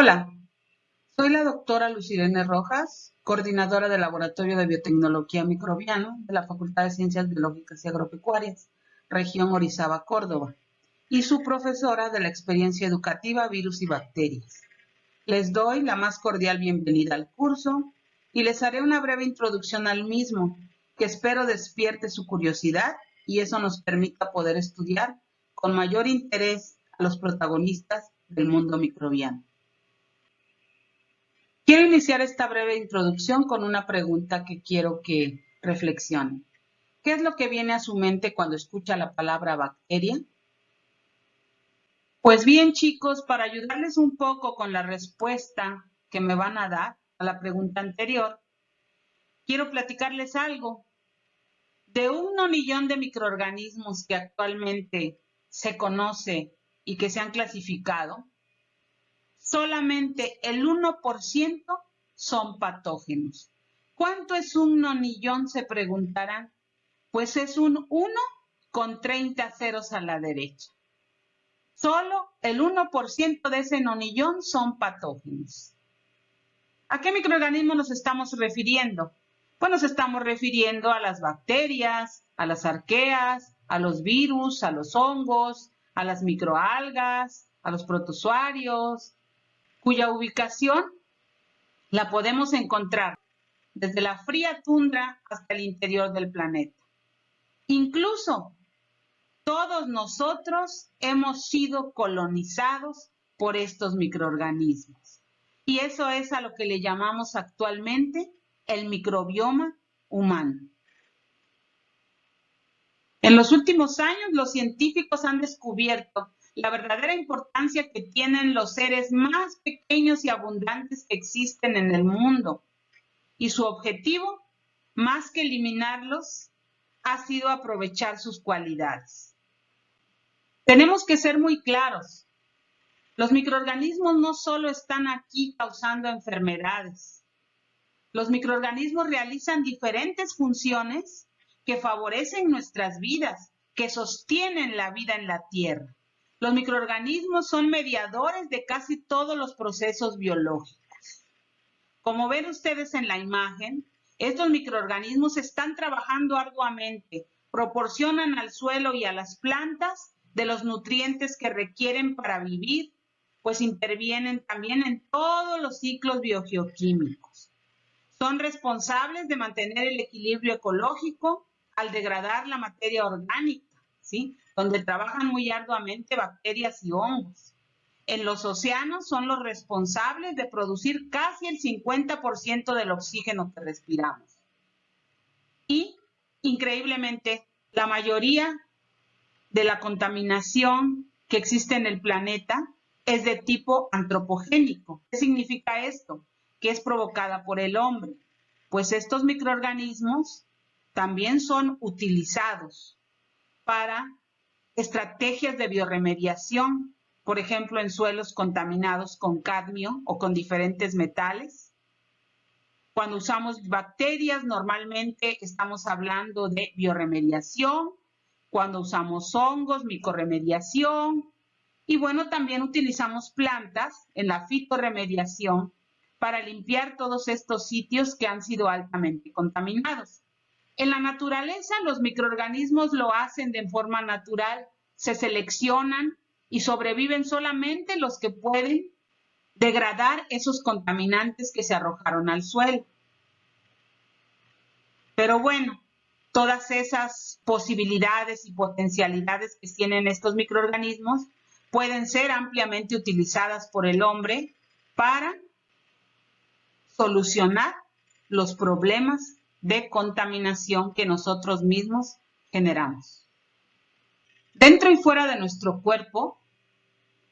Hola, soy la doctora Lucirene Rojas, coordinadora del Laboratorio de Biotecnología Microbiano de la Facultad de Ciencias Biológicas y Agropecuarias, región Orizaba, Córdoba, y su profesora de la experiencia educativa Virus y Bacterias. Les doy la más cordial bienvenida al curso y les haré una breve introducción al mismo, que espero despierte su curiosidad y eso nos permita poder estudiar con mayor interés a los protagonistas del mundo microbiano. Quiero iniciar esta breve introducción con una pregunta que quiero que reflexionen. ¿Qué es lo que viene a su mente cuando escucha la palabra bacteria? Pues bien, chicos, para ayudarles un poco con la respuesta que me van a dar a la pregunta anterior, quiero platicarles algo. De un millón de microorganismos que actualmente se conoce y que se han clasificado, solamente el 1% son patógenos. ¿Cuánto es un nonillón? Se preguntarán. Pues es un 1 con 30 ceros a la derecha. Solo el 1% de ese nonillón son patógenos. ¿A qué microorganismos nos estamos refiriendo? Pues nos estamos refiriendo a las bacterias, a las arqueas, a los virus, a los hongos, a las microalgas, a los protozoarios, cuya ubicación la podemos encontrar desde la fría tundra hasta el interior del planeta. Incluso todos nosotros hemos sido colonizados por estos microorganismos. Y eso es a lo que le llamamos actualmente el microbioma humano. En los últimos años, los científicos han descubierto la verdadera importancia que tienen los seres más pequeños y abundantes que existen en el mundo. Y su objetivo, más que eliminarlos, ha sido aprovechar sus cualidades. Tenemos que ser muy claros. Los microorganismos no solo están aquí causando enfermedades. Los microorganismos realizan diferentes funciones que favorecen nuestras vidas, que sostienen la vida en la Tierra. Los microorganismos son mediadores de casi todos los procesos biológicos. Como ven ustedes en la imagen, estos microorganismos están trabajando arduamente, proporcionan al suelo y a las plantas de los nutrientes que requieren para vivir, pues intervienen también en todos los ciclos biogeoquímicos. Son responsables de mantener el equilibrio ecológico al degradar la materia orgánica, ¿sí? Donde trabajan muy arduamente bacterias y hongos. En los océanos son los responsables de producir casi el 50% del oxígeno que respiramos. Y, increíblemente, la mayoría de la contaminación que existe en el planeta es de tipo antropogénico. ¿Qué significa esto? Que es provocada por el hombre. Pues estos microorganismos también son utilizados para estrategias de bioremediación, por ejemplo, en suelos contaminados con cadmio o con diferentes metales. Cuando usamos bacterias, normalmente estamos hablando de bioremediación. Cuando usamos hongos, micorremediación. Y bueno, también utilizamos plantas en la fitoremediación para limpiar todos estos sitios que han sido altamente contaminados. En la naturaleza, los microorganismos lo hacen de forma natural, se seleccionan y sobreviven solamente los que pueden degradar esos contaminantes que se arrojaron al suelo. Pero bueno, todas esas posibilidades y potencialidades que tienen estos microorganismos pueden ser ampliamente utilizadas por el hombre para solucionar los problemas de contaminación que nosotros mismos generamos. Dentro y fuera de nuestro cuerpo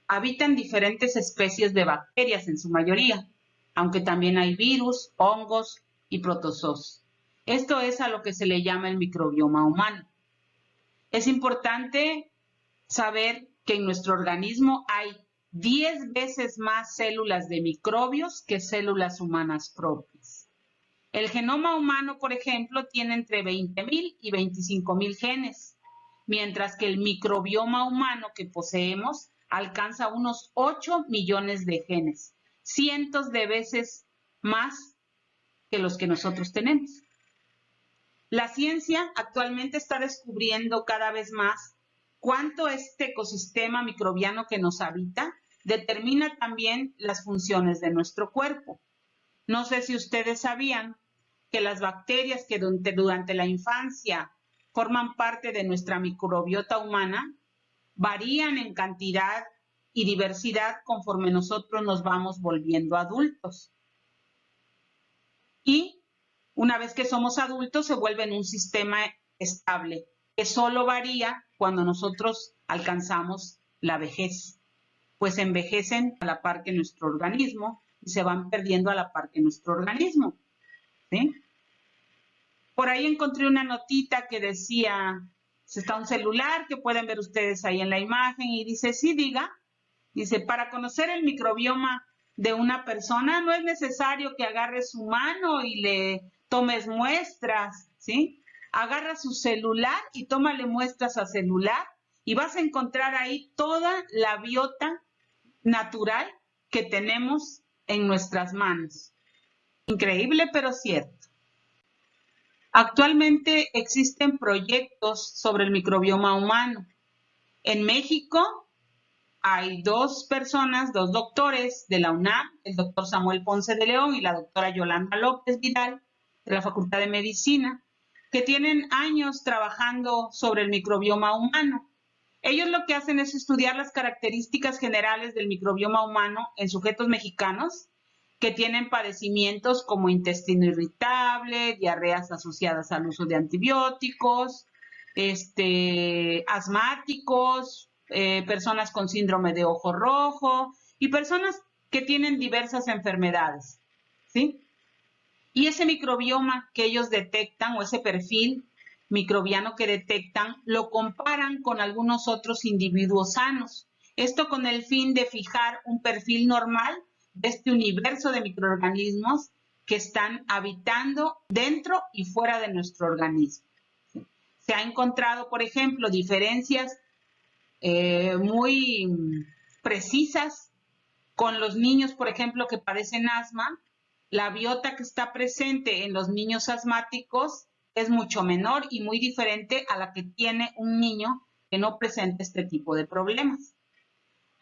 habitan diferentes especies de bacterias en su mayoría, aunque también hay virus, hongos y protozoos. Esto es a lo que se le llama el microbioma humano. Es importante saber que en nuestro organismo hay 10 veces más células de microbios que células humanas propias. El genoma humano, por ejemplo, tiene entre 20.000 y 25.000 genes, mientras que el microbioma humano que poseemos alcanza unos 8 millones de genes. cientos de veces más que los que nosotros tenemos. La ciencia actualmente está descubriendo cada vez más cuánto este ecosistema microbiano que nos habita determina también las funciones de nuestro cuerpo. No sé si ustedes sabían que las bacterias que durante, la infancia forman parte de nuestra microbiota humana varían en cantidad y diversidad conforme nosotros nos vamos volviendo adultos. Y una vez que somos adultos se vuelven un sistema estable que solo varía cuando nosotros alcanzamos la vejez, pues envejecen a la par que nuestro organismo y se van perdiendo a la par que nuestro organismo. Por ahí encontré una notita que decía, está un celular que pueden ver ustedes ahí en la imagen y dice, sí, diga, dice, para conocer el microbioma de una persona no es necesario que agarres su mano y le tomes muestras, ¿sí? Agarra su celular y tómale muestras a celular y vas a encontrar ahí toda la biota natural que tenemos en nuestras manos. Increíble, pero cierto. Actualmente existen proyectos sobre el microbioma humano. En México hay dos personas, dos doctores de la UNAM, el doctor Samuel Ponce de León y la doctora Yolanda López Vidal de la Facultad de Medicina, que tienen años trabajando sobre el microbioma humano. Ellos lo que hacen es estudiar las características generales del microbioma humano en sujetos mexicanos que tienen padecimientos como intestino irritable, diarreas asociadas al uso de antibióticos, este, asmáticos, eh, personas con síndrome de ojo rojo y personas que tienen diversas enfermedades. ¿sí? Y ese microbioma que ellos detectan o ese perfil microbiano que detectan lo comparan con algunos otros individuos sanos. Esto con el fin de fijar un perfil normal de este universo de microorganismos que están habitando dentro y fuera de nuestro organismo. Se ha encontrado, por ejemplo, diferencias eh, muy precisas con los niños, por ejemplo, que padecen asma. La biota que está presente en los niños asmáticos es mucho menor y muy diferente a la que tiene un niño que no presenta este tipo de problemas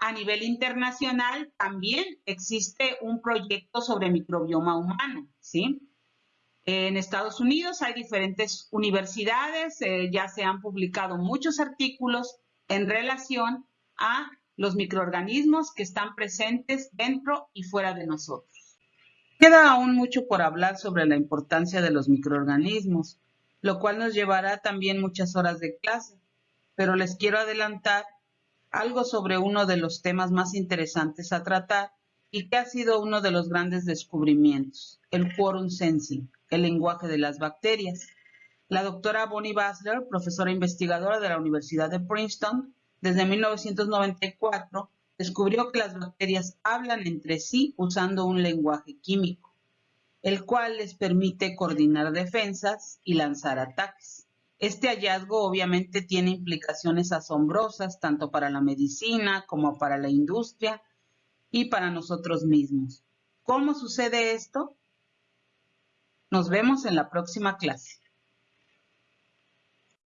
a nivel internacional también existe un proyecto sobre microbioma humano, ¿sí? En Estados Unidos hay diferentes universidades, eh, ya se han publicado muchos artículos en relación a los microorganismos que están presentes dentro y fuera de nosotros. Queda aún mucho por hablar sobre la importancia de los microorganismos, lo cual nos llevará también muchas horas de clase, pero les quiero adelantar algo sobre uno de los temas más interesantes a tratar y que ha sido uno de los grandes descubrimientos, el quorum sensing, el lenguaje de las bacterias. La doctora Bonnie Basler, profesora investigadora de la Universidad de Princeton, desde 1994, descubrió que las bacterias hablan entre sí usando un lenguaje químico, el cual les permite coordinar defensas y lanzar ataques. Este hallazgo obviamente tiene implicaciones asombrosas tanto para la medicina como para la industria y para nosotros mismos. ¿Cómo sucede esto? Nos vemos en la próxima clase.